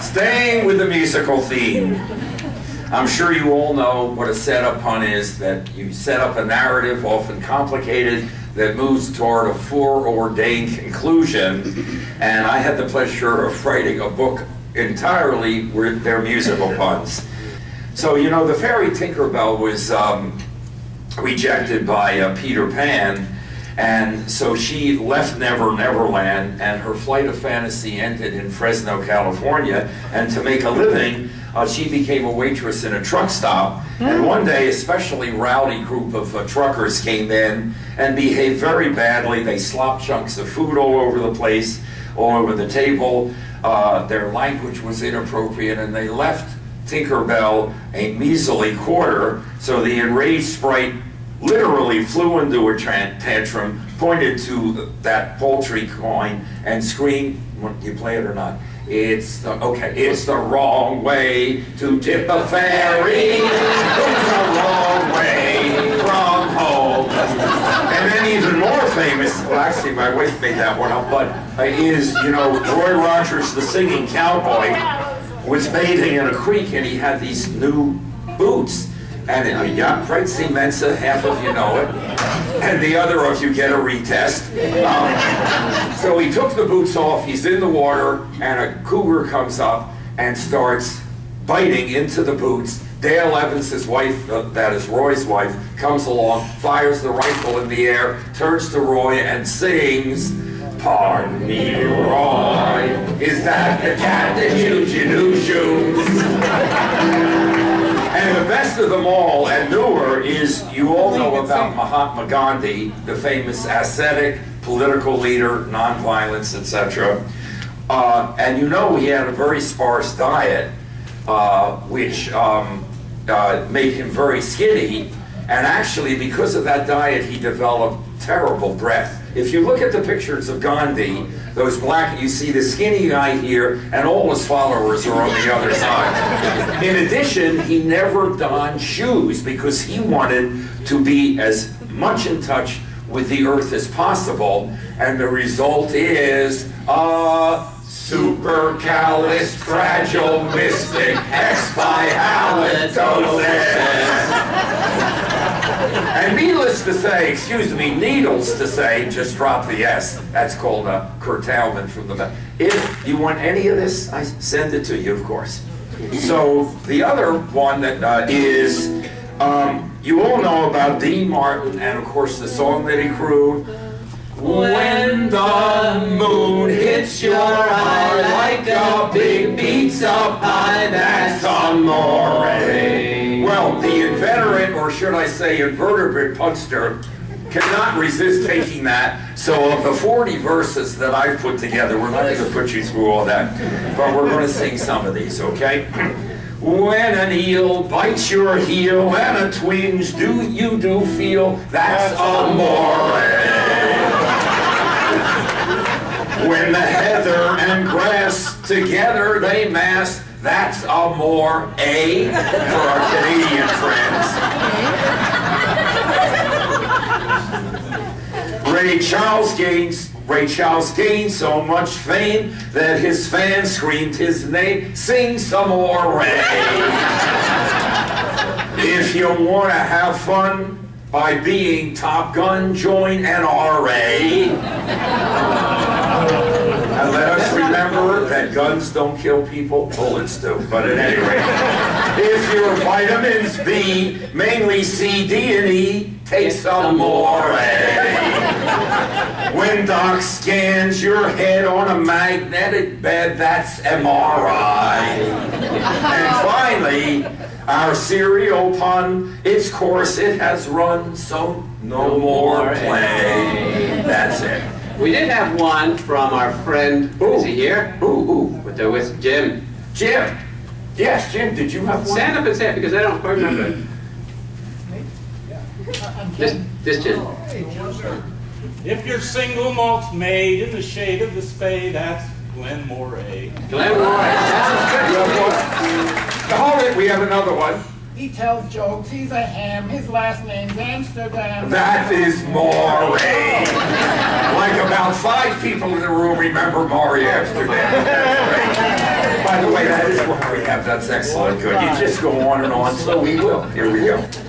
Staying with the musical theme. I'm sure you all know what a setup pun is, that you set up a narrative, often complicated, that moves toward a foreordained conclusion. And I had the pleasure of writing a book entirely with their musical puns. So, you know, the fairy Tinkerbell was um, rejected by uh, Peter Pan, and so she left Never Neverland, and her flight of fantasy ended in Fresno, California. And to make a living, uh, she became a waitress in a truck stop. And one day, a especially rowdy group of uh, truckers came in and behaved very badly. They slopped chunks of food all over the place, all over the table. Uh, their language was inappropriate, and they left Tinkerbell a measly quarter. So the enraged sprite literally flew into a tantrum, pointed to that poultry coin, and screamed, you play it or not? It's the, okay, it's the wrong way to tip a fairy. It's the wrong way from home. And then even more famous, well actually my wife made that one up, but uh, is, you know, Roy Rogers, the singing cowboy, was bathing in a creek and he had these new boots. And uh, yeah, Prexy Mensa, half of you know it, and the other of you get a retest. Um, so he took the boots off, he's in the water, and a cougar comes up and starts biting into the boots. Dale Evans, his wife, uh, that is Roy's wife, comes along, fires the rifle in the air, turns to Roy and sings, Pardon me, Roy, is that the cat that chewed your new shoes? And the best of them all, and newer, is you all know about Mahatma Gandhi, the famous ascetic, political leader, nonviolence, etc. Uh, and you know he had a very sparse diet, uh, which um, uh, made him very skinny. And actually, because of that diet, he developed terrible breath. If you look at the pictures of Gandhi, those black, you see the skinny guy here, and all his followers are on the other side. In addition, he never donned shoes because he wanted to be as much in touch with the earth as possible, and the result is a supercalifragilisticexpialidocious. And needless to say, excuse me, needles to say, just drop the S. That's called a curtailment from the. If you want any of this, I send it to you, of course. So the other one that uh, is, um, you all know about Dean Martin and of course the song that he crooned. When the moon hits your eye like a big pizza pie, that's amore. Well, the should I say invertebrate punster, cannot resist taking that. So of the 40 verses that I've put together, we're not going to put you through all that, but we're going to sing some of these, okay? When an eel bites your heel and a twinge do you do feel, that's a amore. when the heather and grass together they mass, that's a more A for our Canadian friends. Ray Charles Ray Charles gained so much fame that his fans screamed his name. Sing some more Ray. if you want to have fun by being Top Gun, join NRA. And let us remember that guns don't kill people, bullets do. But at any rate, if your vitamins B, mainly C, D, and E, take some more A. When Doc scans your head on a magnetic bed, that's MRI. And finally, our serial pun, its course it has run, so no more eh? play. That's it. We did have one from our friend, Ooh. is he here? Ooh, ooh. With, the, with Jim. Jim. Yes, Jim, did you have one? Stand up and say it because I don't quite remember it. This, this Jim. If your single malt's made in the shade of the spade, that's Glen Moray. Glenn Roy. That You was have one? Hold it, we have another one. He tells jokes, he's a ham, his last name's Amsterdam. That is Morey. like about five people in the room remember Morey Amsterdam. By the way, That is what that's excellent, good. You just go on and on, so we will. Here we go.